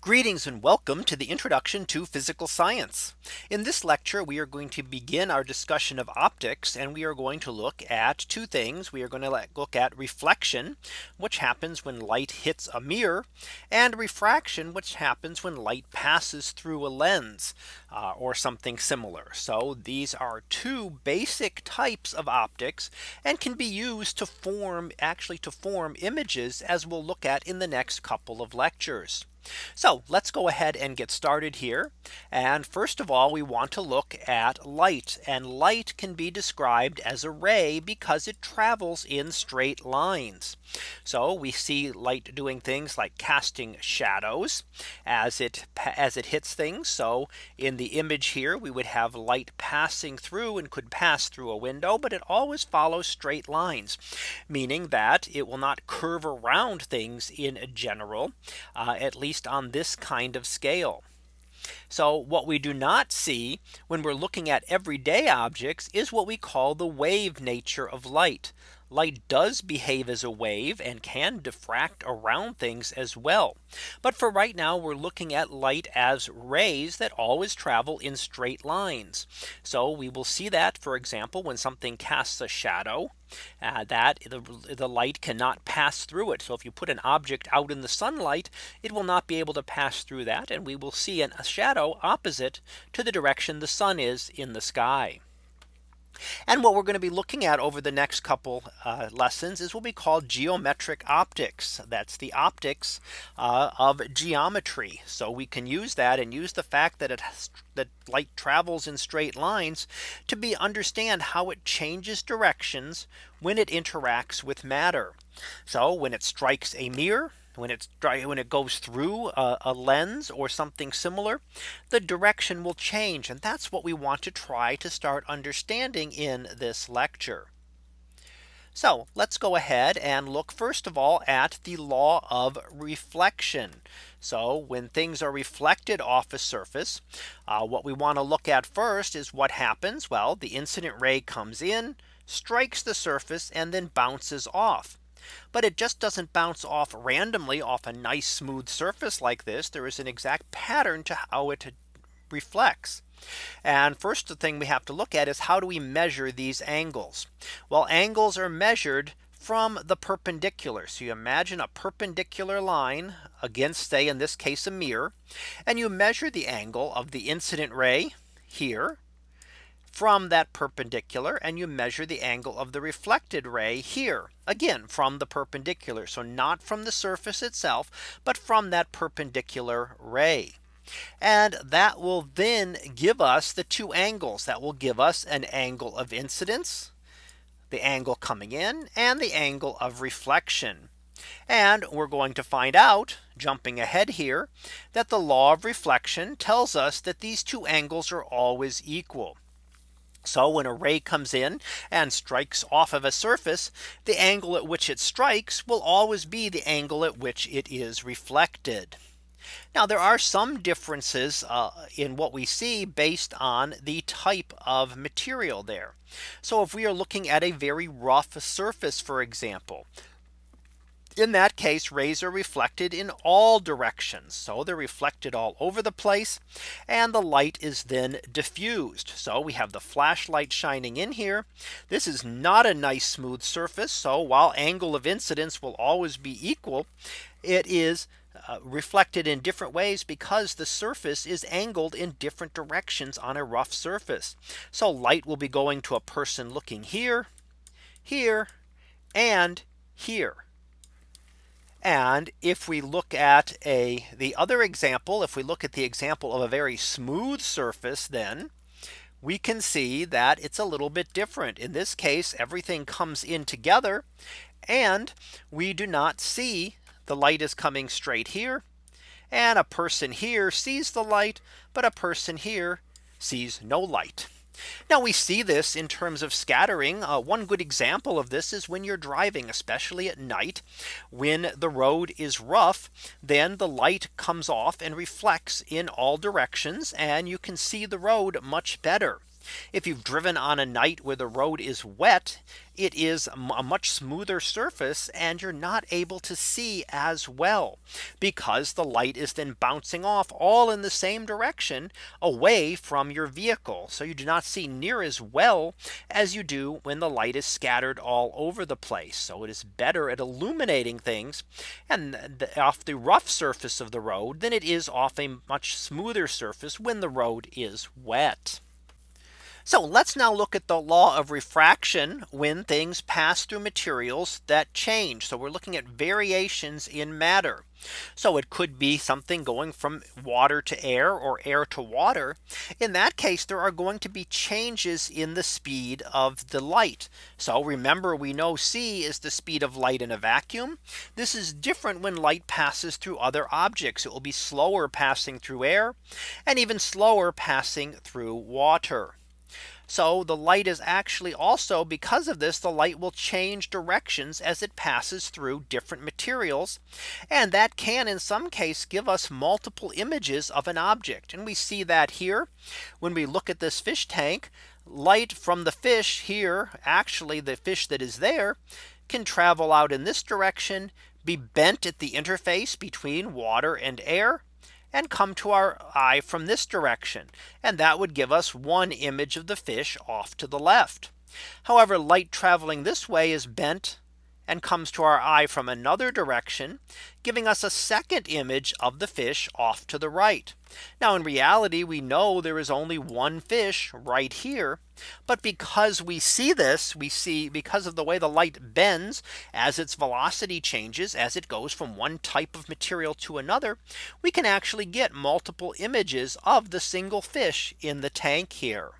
Greetings and welcome to the introduction to physical science. In this lecture, we are going to begin our discussion of optics and we are going to look at two things. We are going to look at reflection, which happens when light hits a mirror and refraction, which happens when light passes through a lens uh, or something similar. So these are two basic types of optics and can be used to form actually to form images as we'll look at in the next couple of lectures. So let's go ahead and get started here. And first of all, we want to look at light and light can be described as a ray because it travels in straight lines. So we see light doing things like casting shadows as it as it hits things. So in the image here, we would have light passing through and could pass through a window, but it always follows straight lines, meaning that it will not curve around things in general, uh, at least on this kind of scale. So what we do not see when we're looking at everyday objects is what we call the wave nature of light light does behave as a wave and can diffract around things as well. But for right now, we're looking at light as rays that always travel in straight lines. So we will see that, for example, when something casts a shadow, uh, that the, the light cannot pass through it. So if you put an object out in the sunlight, it will not be able to pass through that. And we will see an, a shadow opposite to the direction the sun is in the sky. And what we're going to be looking at over the next couple uh, lessons is what we call geometric optics. That's the optics uh, of geometry. So we can use that and use the fact that it has, that light travels in straight lines to be understand how it changes directions when it interacts with matter. So when it strikes a mirror, when it's dry when it goes through a, a, lens or something similar the direction will change and that's what we want to try to start understanding in this lecture so let's go ahead and look first of all at the law of reflection. So when things are reflected off a surface, uh, what we want to look at first is what happens. Well, the incident ray comes in, strikes the surface and then bounces off. But it just doesn't bounce off randomly off a nice smooth surface like this. There is an exact pattern to how it reflects. And first the thing we have to look at is how do we measure these angles? Well, angles are measured from the perpendicular. So you imagine a perpendicular line against say in this case a mirror and you measure the angle of the incident ray here from that perpendicular and you measure the angle of the reflected ray here again from the perpendicular. So not from the surface itself, but from that perpendicular ray. And that will then give us the two angles that will give us an angle of incidence, the angle coming in and the angle of reflection. And we're going to find out jumping ahead here that the law of reflection tells us that these two angles are always equal. So when a ray comes in and strikes off of a surface, the angle at which it strikes will always be the angle at which it is reflected. Now there are some differences uh, in what we see based on the type of material there. So if we are looking at a very rough surface, for example, in that case rays are reflected in all directions. So they're reflected all over the place and the light is then diffused. So we have the flashlight shining in here. This is not a nice smooth surface. So while angle of incidence will always be equal, it is uh, reflected in different ways because the surface is angled in different directions on a rough surface. So light will be going to a person looking here, here, and here. And if we look at a the other example, if we look at the example of a very smooth surface, then we can see that it's a little bit different. In this case, everything comes in together and we do not see the light is coming straight here. And a person here sees the light, but a person here sees no light. Now we see this in terms of scattering. Uh, one good example of this is when you're driving, especially at night, when the road is rough, then the light comes off and reflects in all directions and you can see the road much better. If you've driven on a night where the road is wet, it is a much smoother surface and you're not able to see as well because the light is then bouncing off all in the same direction away from your vehicle. So you do not see near as well as you do when the light is scattered all over the place. So it is better at illuminating things and off the rough surface of the road than it is off a much smoother surface when the road is wet. So let's now look at the law of refraction when things pass through materials that change. So we're looking at variations in matter. So it could be something going from water to air or air to water. In that case, there are going to be changes in the speed of the light. So remember, we know c is the speed of light in a vacuum. This is different when light passes through other objects. It will be slower passing through air and even slower passing through water. So the light is actually also because of this the light will change directions as it passes through different materials. And that can in some case give us multiple images of an object. And we see that here when we look at this fish tank light from the fish here actually the fish that is there can travel out in this direction be bent at the interface between water and air and come to our eye from this direction. And that would give us one image of the fish off to the left. However, light traveling this way is bent and comes to our eye from another direction, giving us a second image of the fish off to the right. Now in reality, we know there is only one fish right here. But because we see this, we see because of the way the light bends as its velocity changes as it goes from one type of material to another, we can actually get multiple images of the single fish in the tank here.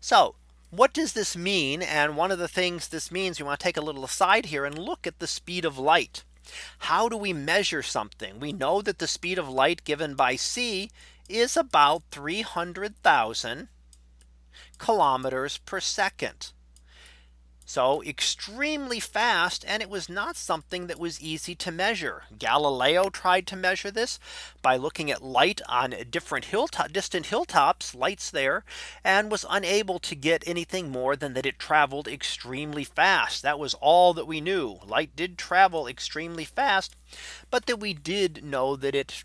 So what does this mean? And one of the things this means we want to take a little aside here and look at the speed of light. How do we measure something? We know that the speed of light given by c is about 300,000 kilometers per second. So extremely fast and it was not something that was easy to measure. Galileo tried to measure this by looking at light on different hilltop distant hilltops lights there and was unable to get anything more than that it traveled extremely fast. That was all that we knew. Light did travel extremely fast, but that we did know that it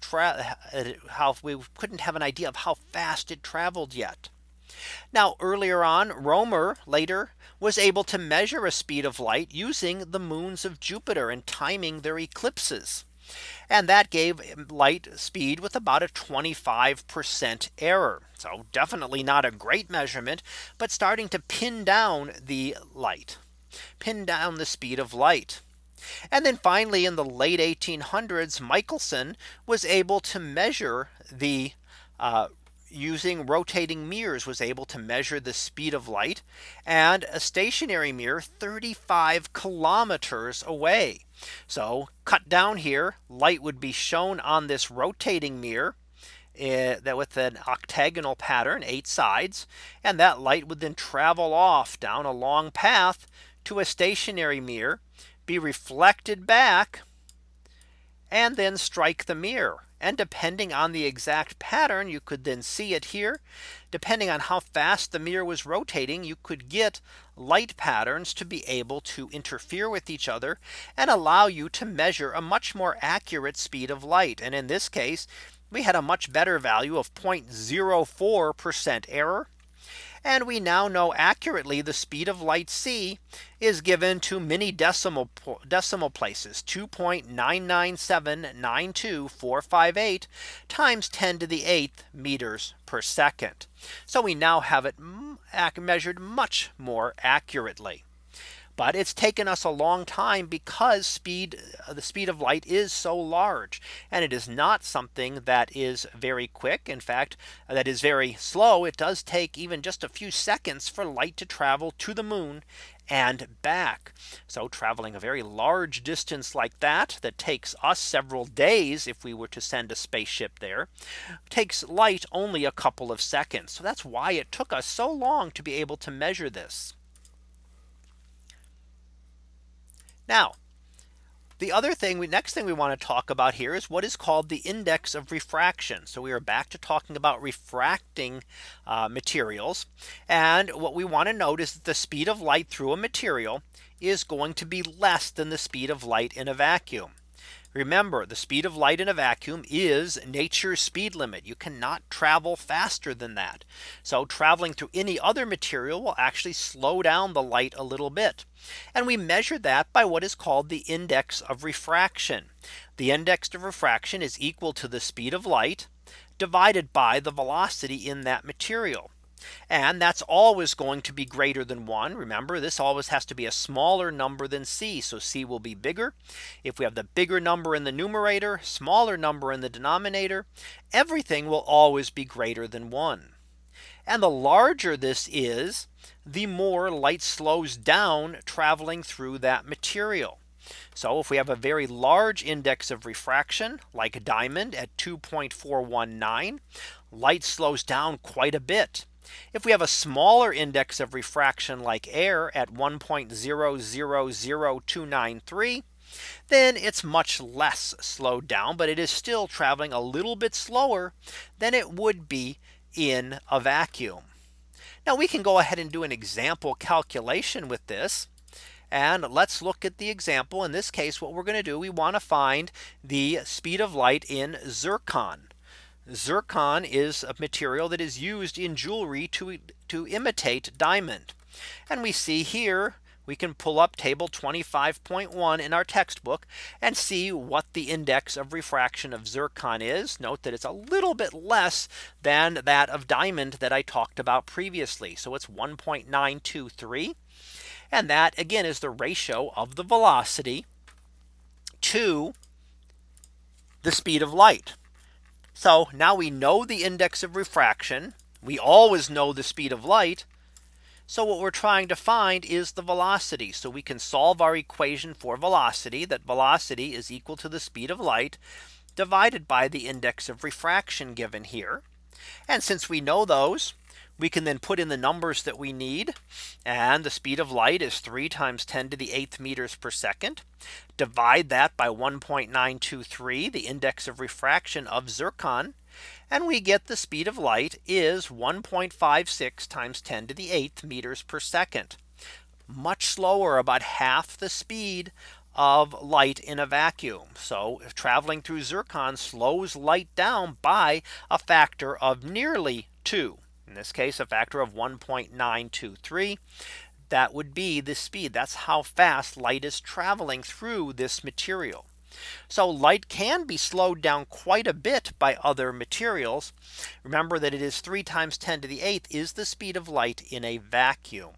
how we couldn't have an idea of how fast it traveled yet. Now earlier on Romer later was able to measure a speed of light using the moons of Jupiter and timing their eclipses. And that gave light speed with about a 25% error. So definitely not a great measurement, but starting to pin down the light, pin down the speed of light. And then finally, in the late 1800s, Michelson was able to measure the uh, using rotating mirrors was able to measure the speed of light and a stationary mirror 35 kilometers away. So cut down here light would be shown on this rotating mirror uh, that with an octagonal pattern eight sides and that light would then travel off down a long path to a stationary mirror be reflected back and then strike the mirror and depending on the exact pattern, you could then see it here. Depending on how fast the mirror was rotating, you could get light patterns to be able to interfere with each other and allow you to measure a much more accurate speed of light. And in this case, we had a much better value of 0.04% error and we now know accurately the speed of light c is given to many decimal decimal places 2.9979245 times 10 to the 8th meters per second. So we now have it measured much more accurately. But it's taken us a long time because speed uh, the speed of light is so large and it is not something that is very quick. In fact, that is very slow. It does take even just a few seconds for light to travel to the moon and back. So traveling a very large distance like that that takes us several days if we were to send a spaceship there takes light only a couple of seconds. So that's why it took us so long to be able to measure this. Now, The other thing we next thing we want to talk about here is what is called the index of refraction. So we are back to talking about refracting uh, materials. And what we want to note is that the speed of light through a material is going to be less than the speed of light in a vacuum. Remember the speed of light in a vacuum is nature's speed limit. You cannot travel faster than that. So traveling through any other material will actually slow down the light a little bit. And we measure that by what is called the index of refraction. The index of refraction is equal to the speed of light divided by the velocity in that material. And that's always going to be greater than one. Remember, this always has to be a smaller number than c. So c will be bigger. If we have the bigger number in the numerator, smaller number in the denominator, everything will always be greater than one. And the larger this is, the more light slows down traveling through that material. So if we have a very large index of refraction like a diamond at 2.419 light slows down quite a bit. If we have a smaller index of refraction like air at 1.000293 then it's much less slowed down, but it is still traveling a little bit slower than it would be in a vacuum. Now we can go ahead and do an example calculation with this. And let's look at the example. In this case, what we're going to do, we want to find the speed of light in zircon. Zircon is a material that is used in jewelry to, to imitate diamond. And we see here we can pull up table 25.1 in our textbook and see what the index of refraction of zircon is. Note that it's a little bit less than that of diamond that I talked about previously. So it's 1.923. And that again is the ratio of the velocity to the speed of light. So now we know the index of refraction. We always know the speed of light. So what we're trying to find is the velocity. So we can solve our equation for velocity that velocity is equal to the speed of light divided by the index of refraction given here. And since we know those, we can then put in the numbers that we need. And the speed of light is 3 times 10 to the 8th meters per second. Divide that by 1.923 the index of refraction of zircon. And we get the speed of light is 1.56 times 10 to the 8th meters per second. Much slower about half the speed of light in a vacuum. So traveling through zircon slows light down by a factor of nearly 2 in this case a factor of 1.923 that would be the speed that's how fast light is traveling through this material. So light can be slowed down quite a bit by other materials. Remember that it is 3 times 10 to the 8th is the speed of light in a vacuum.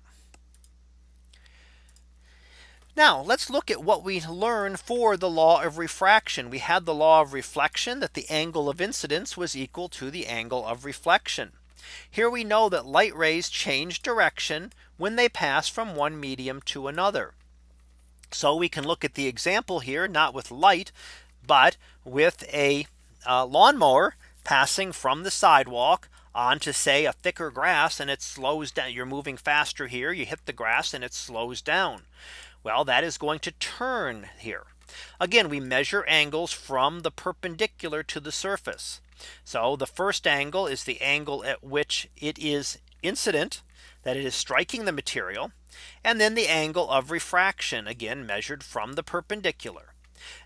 Now let's look at what we learned for the law of refraction. We had the law of reflection that the angle of incidence was equal to the angle of reflection. Here we know that light rays change direction when they pass from one medium to another. So we can look at the example here, not with light, but with a uh, lawnmower passing from the sidewalk onto say a thicker grass and it slows down. You're moving faster here. You hit the grass and it slows down. Well, that is going to turn here. Again, we measure angles from the perpendicular to the surface. So the first angle is the angle at which it is incident that it is striking the material. And then the angle of refraction again measured from the perpendicular.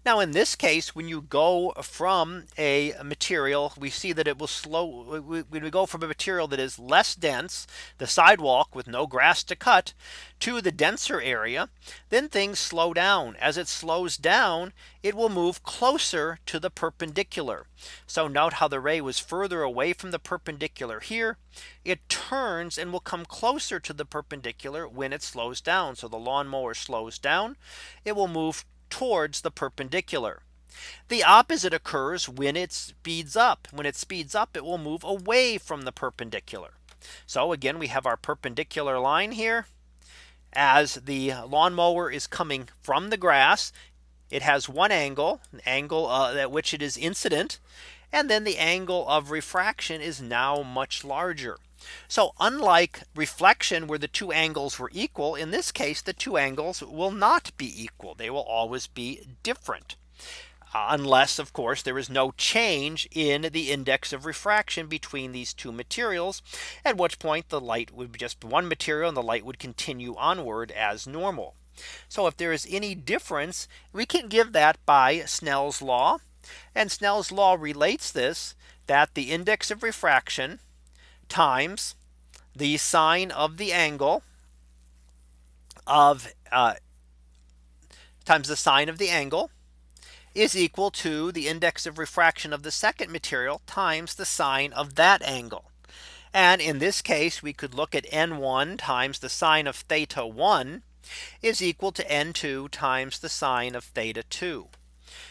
Now in this case, when you go from a material, we see that it will slow when we go from a material that is less dense, the sidewalk with no grass to cut to the denser area, then things slow down. As it slows down, it will move closer to the perpendicular. So note how the ray was further away from the perpendicular here. It turns and will come closer to the perpendicular when it slows down. So the lawnmower slows down. It will move towards the perpendicular. The opposite occurs when it speeds up. When it speeds up, it will move away from the perpendicular. So again, we have our perpendicular line here. As the lawnmower is coming from the grass, it has one angle, an angle uh, at which it is incident. And then the angle of refraction is now much larger. So unlike reflection where the two angles were equal in this case the two angles will not be equal. They will always be different. Uh, unless of course there is no change in the index of refraction between these two materials at which point the light would be just one material and the light would continue onward as normal. So if there is any difference we can give that by Snell's law and Snell's law relates this that the index of refraction times the sine of the angle of uh, times the sine of the angle is equal to the index of refraction of the second material times the sine of that angle. And in this case, we could look at n1 times the sine of theta 1 is equal to n2 times the sine of theta 2.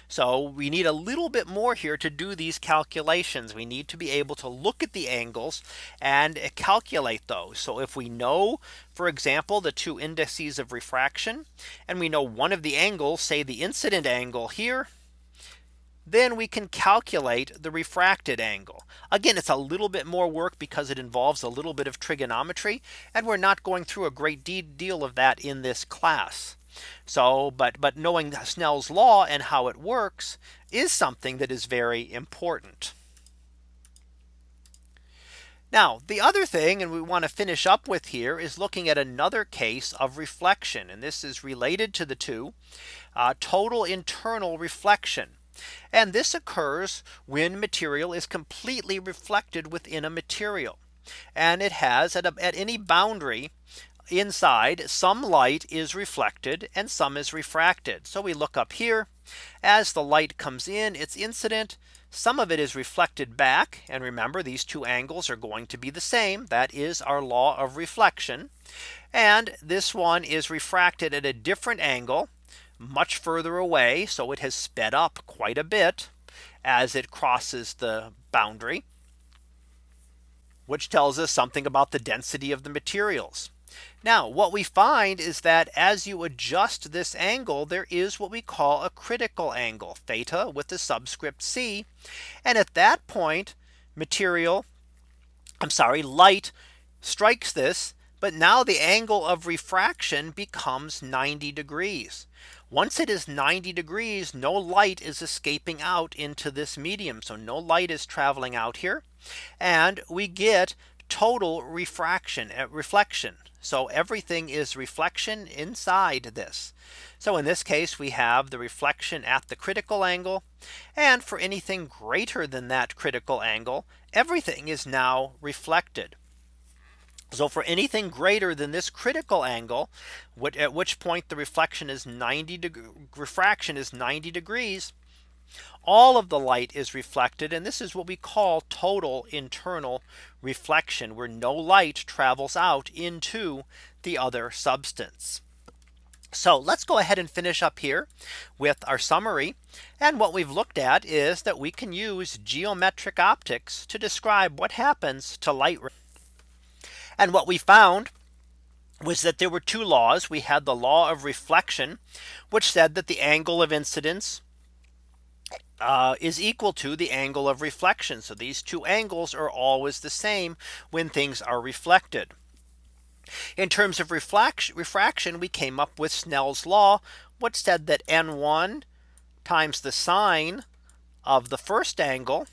So we need a little bit more here to do these calculations. We need to be able to look at the angles and calculate those. So if we know, for example, the two indices of refraction, and we know one of the angles, say the incident angle here, then we can calculate the refracted angle. Again, it's a little bit more work because it involves a little bit of trigonometry. And we're not going through a great deal of that in this class. So but but knowing Snell's law and how it works is something that is very important. Now the other thing and we want to finish up with here is looking at another case of reflection. And this is related to the two uh, total internal reflection. And this occurs when material is completely reflected within a material. And it has at, a, at any boundary inside some light is reflected and some is refracted. So we look up here as the light comes in its incident some of it is reflected back and remember these two angles are going to be the same that is our law of reflection and this one is refracted at a different angle much further away. So it has sped up quite a bit as it crosses the boundary which tells us something about the density of the materials. Now what we find is that as you adjust this angle there is what we call a critical angle theta with the subscript c. And at that point material I'm sorry light strikes this but now the angle of refraction becomes 90 degrees. Once it is 90 degrees, no light is escaping out into this medium. So no light is traveling out here. And we get total refraction at uh, reflection. So everything is reflection inside this. So in this case, we have the reflection at the critical angle. And for anything greater than that critical angle, everything is now reflected. So for anything greater than this critical angle, at which point the reflection is 90 degree refraction is 90 degrees, all of the light is reflected. And this is what we call total internal reflection, where no light travels out into the other substance. So let's go ahead and finish up here with our summary. And what we've looked at is that we can use geometric optics to describe what happens to light and what we found was that there were two laws. We had the law of reflection, which said that the angle of incidence uh, is equal to the angle of reflection. So these two angles are always the same when things are reflected. In terms of refraction, we came up with Snell's law, which said that n1 times the sine of the first angle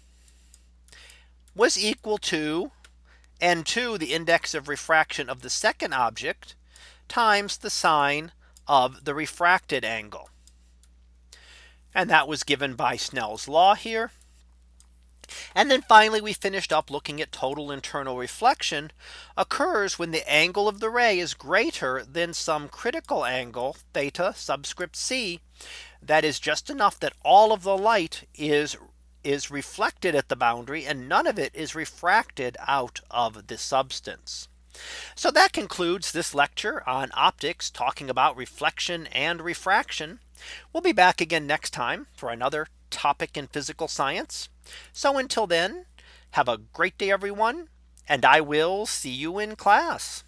was equal to n2 the index of refraction of the second object times the sine of the refracted angle. And that was given by Snell's law here. And then finally, we finished up looking at total internal reflection occurs when the angle of the ray is greater than some critical angle theta subscript c that is just enough that all of the light is is reflected at the boundary and none of it is refracted out of the substance. So that concludes this lecture on optics talking about reflection and refraction. We'll be back again next time for another topic in physical science. So until then, have a great day, everyone, and I will see you in class.